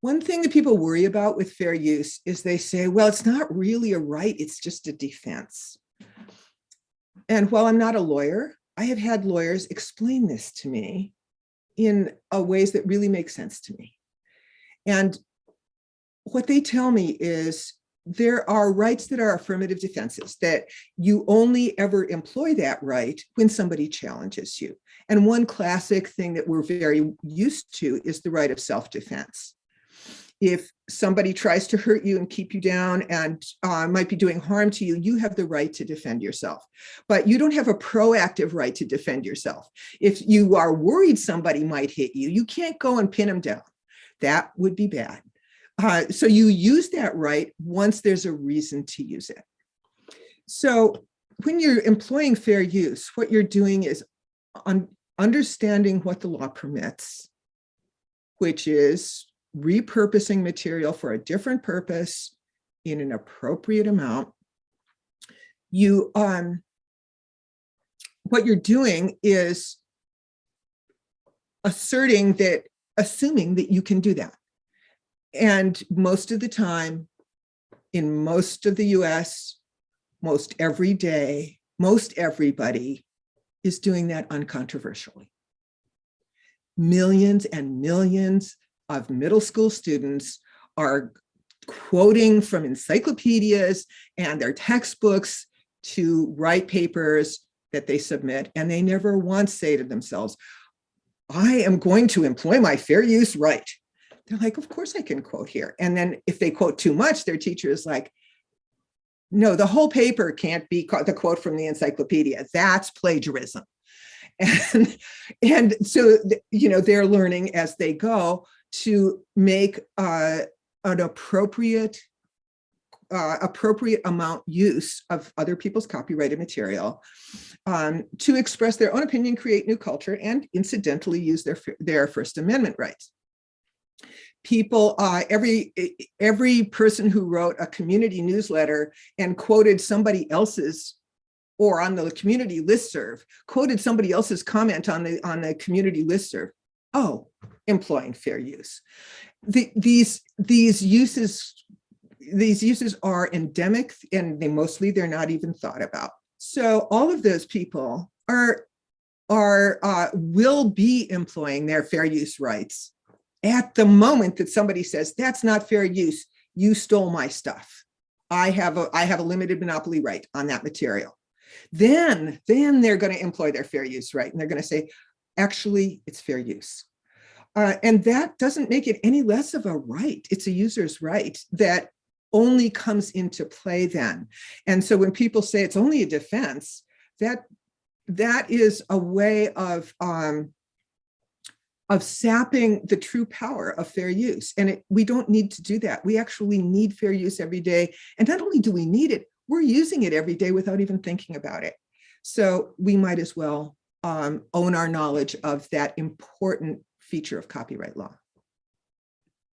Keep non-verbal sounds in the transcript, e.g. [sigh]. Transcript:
One thing that people worry about with fair use is they say, well, it's not really a right, it's just a defense. And while I'm not a lawyer, I have had lawyers explain this to me in ways that really make sense to me. And what they tell me is there are rights that are affirmative defenses that you only ever employ that right when somebody challenges you. And one classic thing that we're very used to is the right of self-defense. If somebody tries to hurt you and keep you down and uh, might be doing harm to you, you have the right to defend yourself. But you don't have a proactive right to defend yourself. If you are worried somebody might hit you, you can't go and pin them down. That would be bad. Uh, so you use that right once there's a reason to use it. So when you're employing fair use, what you're doing is un understanding what the law permits, which is repurposing material for a different purpose in an appropriate amount. You, um, what you're doing is asserting that, assuming that you can do that. And most of the time, in most of the US, most every day, most everybody is doing that uncontroversially. Millions and millions of middle school students are quoting from encyclopedias and their textbooks to write papers that they submit, and they never once say to themselves, I am going to employ my fair use right. They're like, of course I can quote here. And then if they quote too much, their teacher is like, no, the whole paper can't be the quote from the encyclopedia. That's plagiarism. [laughs] And, and so, you know, they're learning as they go to make uh, an appropriate uh, appropriate amount use of other people's copyrighted material um, to express their own opinion, create new culture, and incidentally use their, their First Amendment rights. People, uh, every, every person who wrote a community newsletter and quoted somebody else's or on the community listserv, quoted somebody else's comment on the, on the community listserv. Oh, employing fair use. The, these, these uses these uses are endemic and they mostly they're not even thought about. So all of those people are are uh, will be employing their fair use rights at the moment that somebody says that's not fair use, you stole my stuff. I have a I have a limited monopoly right on that material. Then then they're going to employ their fair use right and they're going to say actually it's fair use. Uh, and that doesn't make it any less of a right. It's a user's right that only comes into play then. And so when people say it's only a defense, that that is a way of um, of sapping the true power of fair use. And it, we don't need to do that. We actually need fair use every day. And not only do we need it, we're using it every day without even thinking about it. So we might as well um, own our knowledge of that important feature of copyright law.